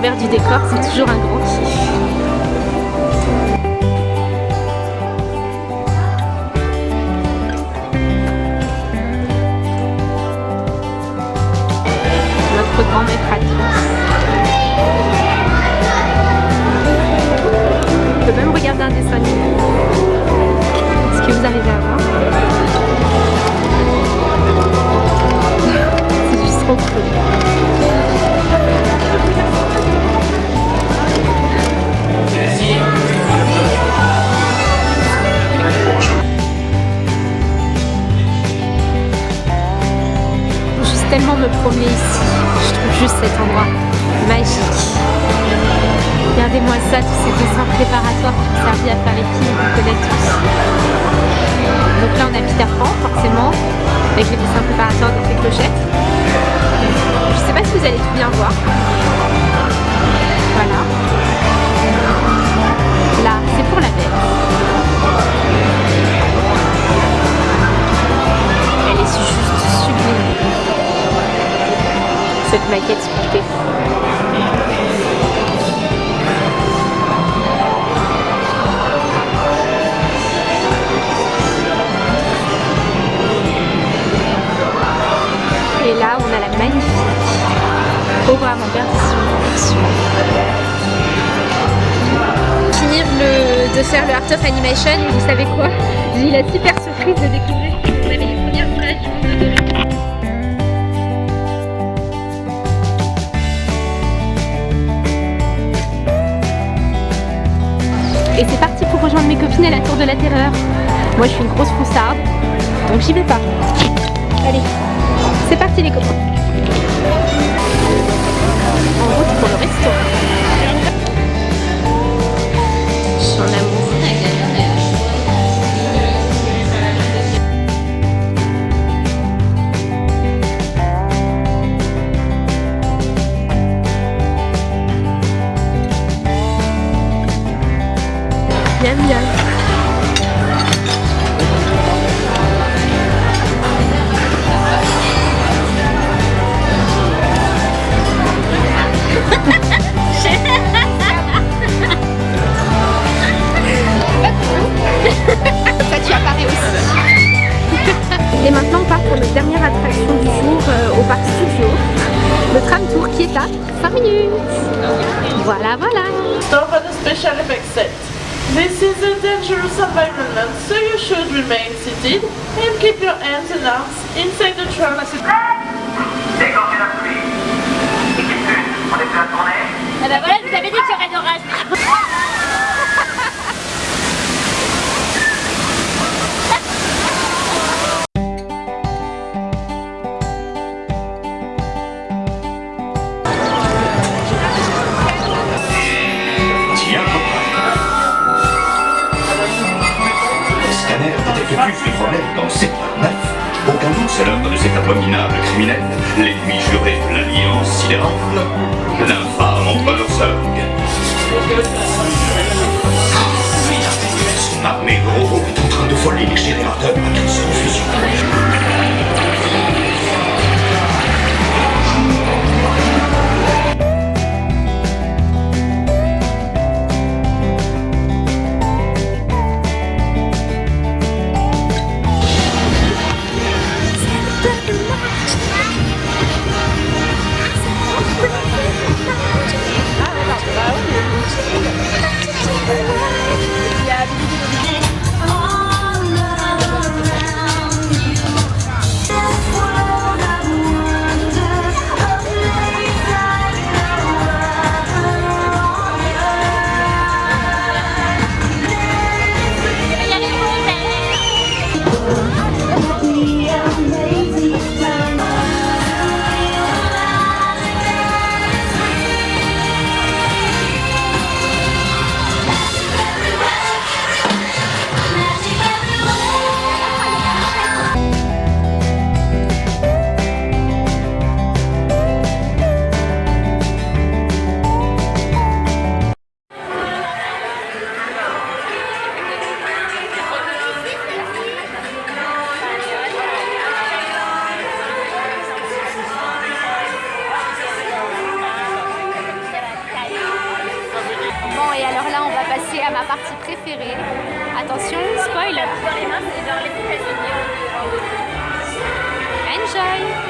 l'envers du décor, c'est toujours un grand kiff. Ici. Je trouve juste cet endroit magique. Regardez-moi ça, tous ces dessins préparatoires qui ont servi à faire les films qu'on connaît tous. Donc là on a Peter Pan forcément, avec les dessins préparatoires de ses clochettes. Je sais pas si vous allez tout bien voir. Et là, on a la magnifique programme en perdition. Finir le, de faire le Art of Animation, vous savez quoi? J'ai eu la super surprise de découvrir qu'on avait les premières de Et c'est parti pour rejoindre mes copines à la Tour de la Terreur. Moi je suis une grosse froussarde, donc j'y vais pas. Allez, c'est parti les copains. Et maintenant on part pour notre dernière attraction du jour euh, au parc studio. Le tram tour qui est à 5 minutes. Voilà voilà. Stop at the special effects set. This is a dangerous environment, so you should remain seated and keep your hands and arms inside the tram. Déclenchez la pluie. Équipe 1, on est prêt à tourner Ah bah voilà, je vous avais dit qu'il y aurait d'orage. Les problèmes dans secteur 9. Aucun doute, c'est l'œuvre de cet abominable criminel, l'ennemi juré de l'Alliance sidérale, l'infâme empereur Zurg. Son armée gros est en train de voler les générateurs ma partie préférée. Attention, spoil Dans les mains, c'est dans les États-Unis. Enjoy